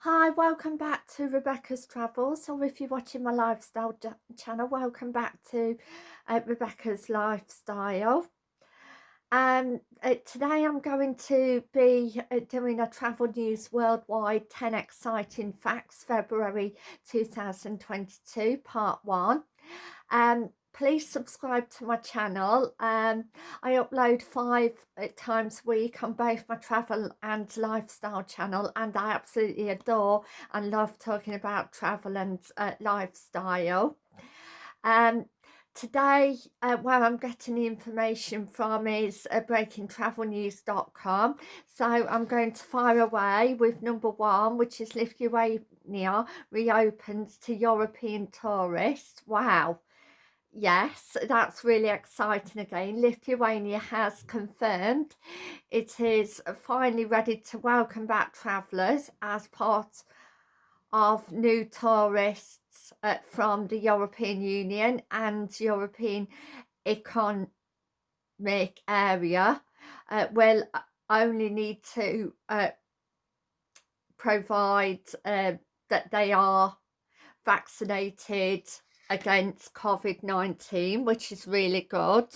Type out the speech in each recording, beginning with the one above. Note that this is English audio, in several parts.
Hi, welcome back to Rebecca's Travels, or if you're watching my lifestyle channel, welcome back to uh, Rebecca's Lifestyle. Um, uh, today I'm going to be uh, doing a Travel News Worldwide 10 Exciting Facts February 2022 Part 1. Um, please subscribe to my channel. Um i upload five uh, times a week on both my travel and lifestyle channel and i absolutely adore and love talking about travel and uh, lifestyle. Um today uh, where i'm getting the information from is uh, breakingtravelnews.com so i'm going to fire away with number one which is lithuania reopens to european tourists. Wow yes that's really exciting again. Lithuania has confirmed it is finally ready to welcome back travellers as part of new tourists uh, from the european union and european economic area. Uh, will only need to uh, provide uh, that they are vaccinated against COVID-19 which is really good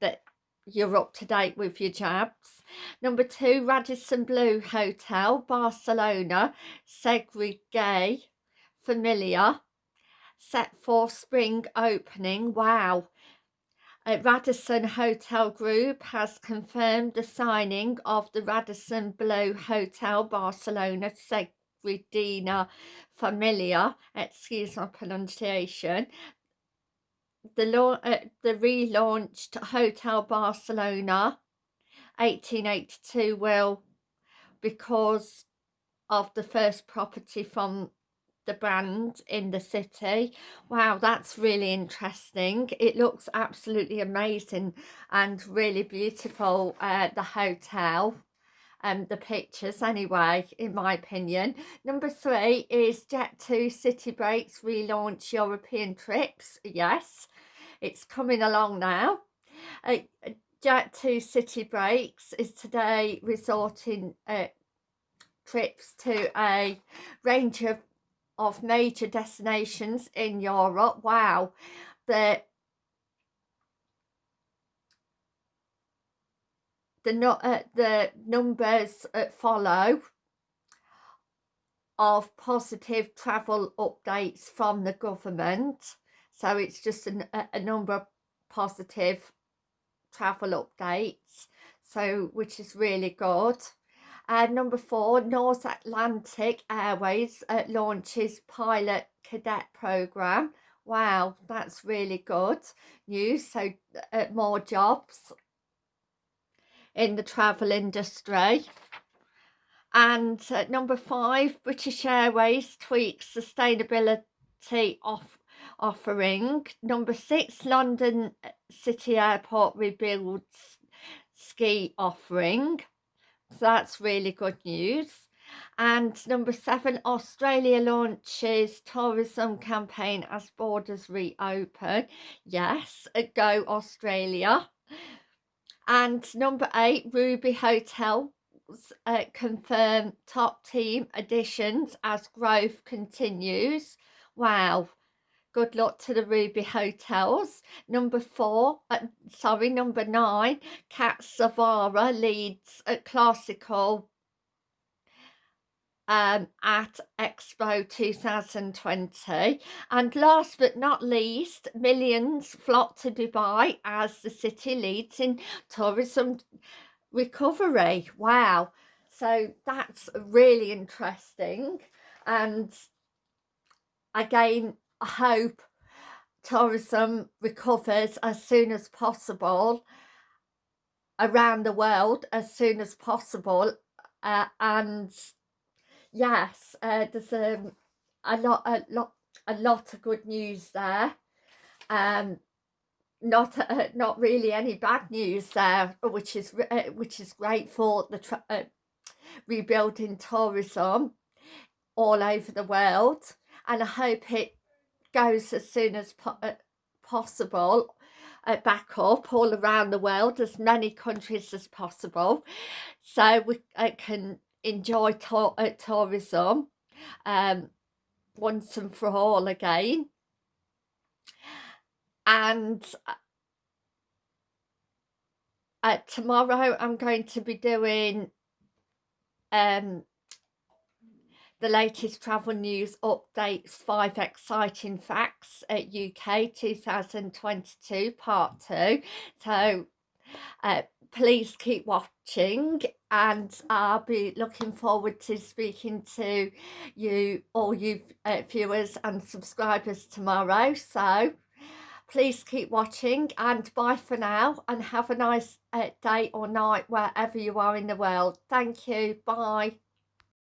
that you're up to date with your jabs. Number two, Radisson Blu Hotel, Barcelona, Segre Familiar, set for spring opening. Wow. Uh, Radisson Hotel Group has confirmed the signing of the Radisson Blu Hotel Barcelona Segre Regina Familia, excuse my pronunciation, the, uh, the relaunched Hotel Barcelona 1882 will because of the first property from the brand in the city. Wow that's really interesting. It looks absolutely amazing and really beautiful uh, the hotel um, the pictures anyway, in my opinion. Number three is Jet2 City Breaks relaunch European trips. Yes, it's coming along now. Uh, Jet2 City Breaks is today resorting uh, trips to a range of, of major destinations in Europe. Wow, the the no, uh, the numbers uh, follow of positive travel updates from the government. So it's just a, a number of positive travel updates so which is really good. And uh, number four norse atlantic airways uh, launches pilot cadet program. Wow that's really good news. So uh, more jobs in the travel industry. And number five, British Airways tweaks sustainability off offering. Number six, London City Airport rebuilds ski offering. So that's really good news. And number seven, Australia launches tourism campaign as borders reopen. Yes, go Australia. And number eight, Ruby Hotel uh, confirm top team additions as growth continues. Wow. Good luck to the Ruby Hotels. Number four, uh, sorry, number nine, Kat Savara leads a classical um, at Expo 2020. And last but not least, millions flock to Dubai as the city leads in tourism recovery. Wow. So that's really interesting. And again, I hope tourism recovers as soon as possible around the world as soon as possible uh, and yes, uh, there's um, a lot, a lot, a lot of good news there. Um, not uh, not really any bad news there, which is uh, which is great for the uh, rebuilding tourism all over the world, and I hope it goes as soon as po uh, possible uh, back up all around the world as many countries as possible so we uh, can enjoy to uh, tourism um, once and for all again. And uh, uh, tomorrow I'm going to be doing um, the latest travel news updates, five exciting facts at UK 2022 part two. So uh, please keep watching and I'll be looking forward to speaking to you, all you uh, viewers and subscribers tomorrow. So please keep watching and bye for now and have a nice uh, day or night wherever you are in the world. Thank you. Bye.